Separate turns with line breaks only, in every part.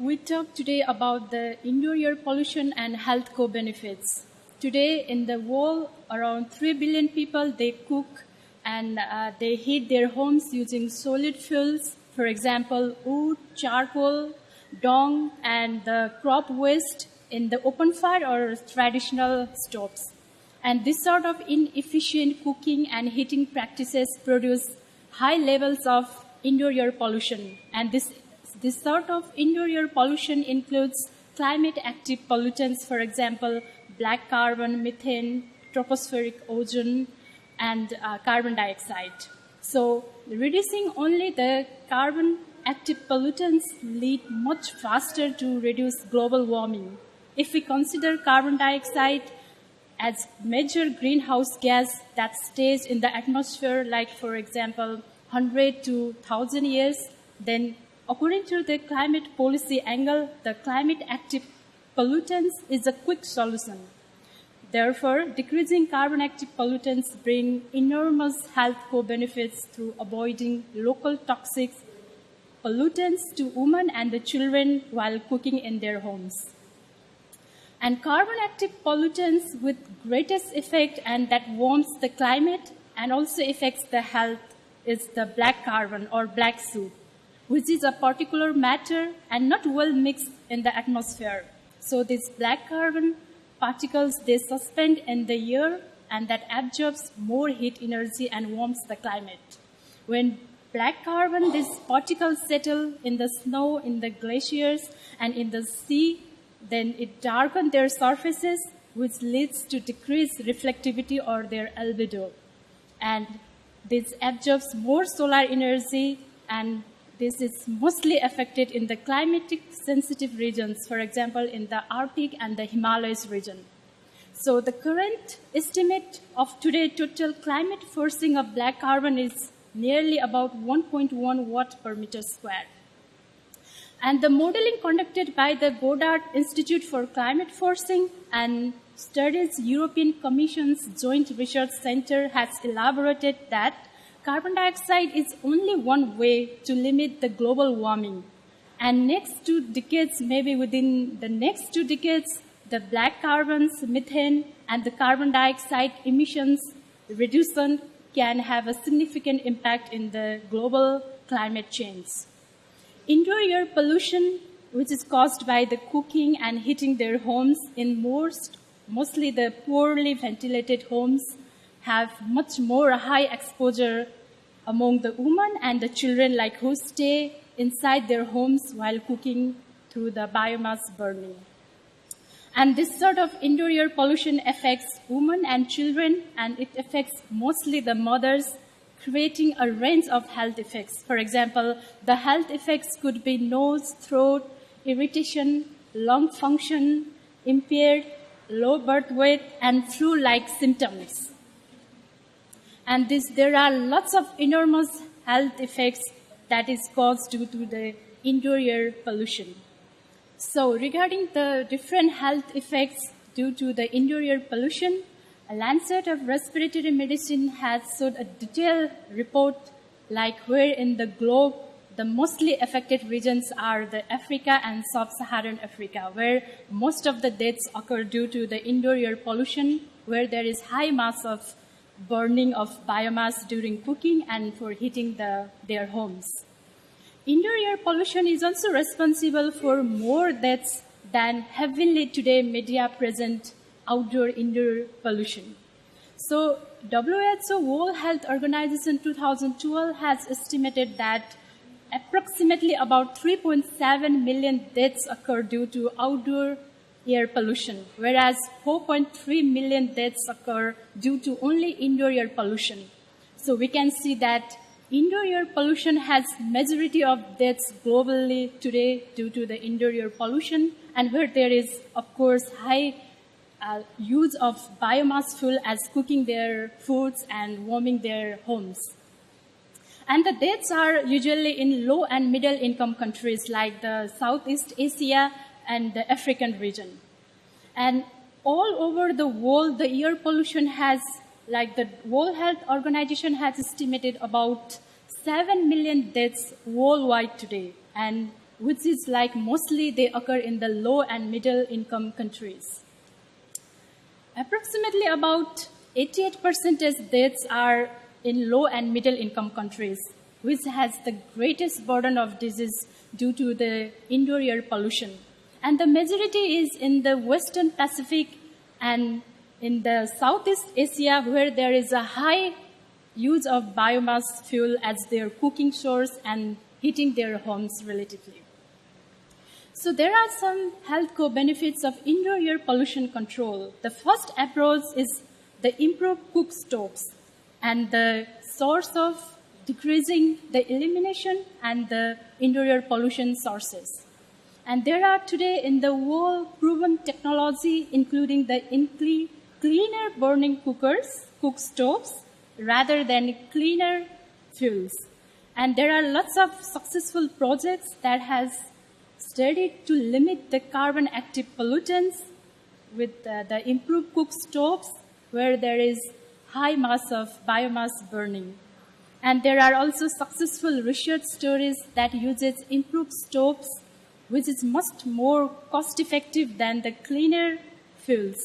we talk today about the indoor air pollution and health co-benefits. Today in the world, around 3 billion people, they cook and uh, they heat their homes using solid fuels, for example, wood, charcoal, dung, and the crop waste in the open fire or traditional stoves. And this sort of inefficient cooking and heating practices produce high levels of indoor air pollution. And this, this sort of indoor air pollution includes climate active pollutants, for example, black carbon, methane, tropospheric ozone, and uh, carbon dioxide. So reducing only the carbon active pollutants lead much faster to reduce global warming. If we consider carbon dioxide as major greenhouse gas that stays in the atmosphere, like for example, 100 to 1000 years, then according to the climate policy angle, the climate active pollutants is a quick solution. Therefore, decreasing carbon active pollutants bring enormous health co-benefits through avoiding local toxic pollutants to women and the children while cooking in their homes. And carbon active pollutants with greatest effect and that warms the climate and also affects the health is the black carbon or black soot, which is a particular matter and not well mixed in the atmosphere. So these black carbon particles, they suspend in the air and that absorbs more heat energy and warms the climate. When black carbon, these particles settle in the snow, in the glaciers, and in the sea, then it darkens their surfaces, which leads to decreased reflectivity or their albedo. And this absorbs more solar energy, and this is mostly affected in the climatic sensitive regions, for example, in the Arctic and the Himalayas region. So the current estimate of today total climate forcing of black carbon is nearly about 1.1 watt per meter square. And the modeling conducted by the Goddard Institute for Climate Forcing and Studies European Commission's Joint Research Center has elaborated that carbon dioxide is only one way to limit the global warming. And next two decades, maybe within the next two decades, the black carbons, methane, and the carbon dioxide emissions reduction can have a significant impact in the global climate change. Indoor air pollution, which is caused by the cooking and heating their homes in most, mostly the poorly ventilated homes, have much more high exposure among the women and the children like who stay inside their homes while cooking through the biomass burning. And this sort of indoor air pollution affects women and children, and it affects mostly the mothers creating a range of health effects. For example, the health effects could be nose, throat, irritation, lung function, impaired, low birth weight, and flu-like symptoms. And this, there are lots of enormous health effects that is caused due to the indoor air pollution. So regarding the different health effects due to the indoor air pollution, a Lancet of Respiratory Medicine has showed a detailed report like where in the globe the mostly affected regions are the Africa and sub-Saharan Africa, where most of the deaths occur due to the indoor air pollution, where there is high mass of burning of biomass during cooking and for heating the, their homes. Indoor air pollution is also responsible for more deaths than heavily today media present outdoor indoor pollution. So WHO World Health Organization 2012 has estimated that approximately about 3.7 million deaths occur due to outdoor air pollution, whereas 4.3 million deaths occur due to only indoor air pollution. So we can see that indoor air pollution has majority of deaths globally today due to the indoor air pollution, and where there is, of course, high uh, use of biomass fuel as cooking their foods and warming their homes. And the deaths are usually in low and middle income countries like the Southeast Asia and the African region. And all over the world, the air pollution has, like the World Health Organization has estimated about 7 million deaths worldwide today. And which is like mostly they occur in the low and middle income countries. Approximately about 88% deaths are in low and middle income countries, which has the greatest burden of disease due to the indoor air pollution. And the majority is in the Western Pacific and in the Southeast Asia where there is a high use of biomass fuel as their cooking source and heating their homes relatively. So there are some health co-benefits of indoor air pollution control. The first approach is the improved cook stoves and the source of decreasing the elimination and the indoor air pollution sources. And there are today in the world proven technology, including the cleaner burning cookers, cook stoves, rather than cleaner fuels. And there are lots of successful projects that has studied to limit the carbon active pollutants with uh, the improved cook stoves where there is high mass of biomass burning. And there are also successful research stories that uses improved stoves which is much more cost effective than the cleaner fuels.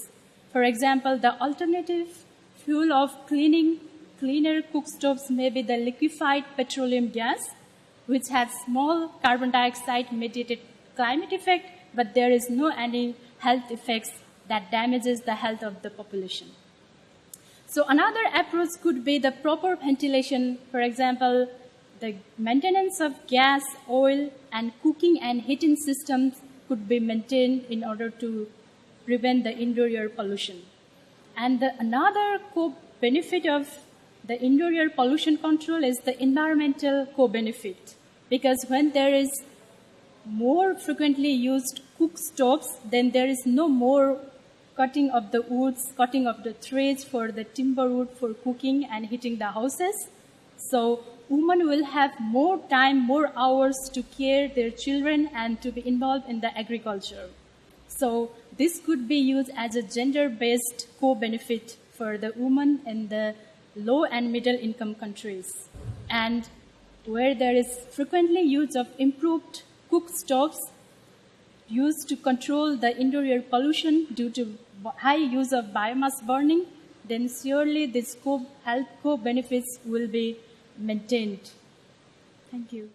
For example, the alternative fuel of cleaning cleaner cook stoves may be the liquefied petroleum gas, which has small carbon dioxide mediated climate effect, but there is no any health effects that damages the health of the population. So another approach could be the proper ventilation, for example, the maintenance of gas, oil, and cooking and heating systems could be maintained in order to prevent the indoor air pollution. And the, another co-benefit of the indoor air pollution control is the environmental co-benefit. Because when there is more frequently used cook stoves, then there is no more cutting of the woods, cutting of the trees for the timber wood for cooking and heating the houses. So women will have more time, more hours to care their children and to be involved in the agriculture. So this could be used as a gender-based co-benefit for the women in the low and middle income countries. And where there is frequently use of improved cook stoves used to control the indoor air pollution due to high use of biomass burning, then surely this co health co-benefits will be maintained. Thank you.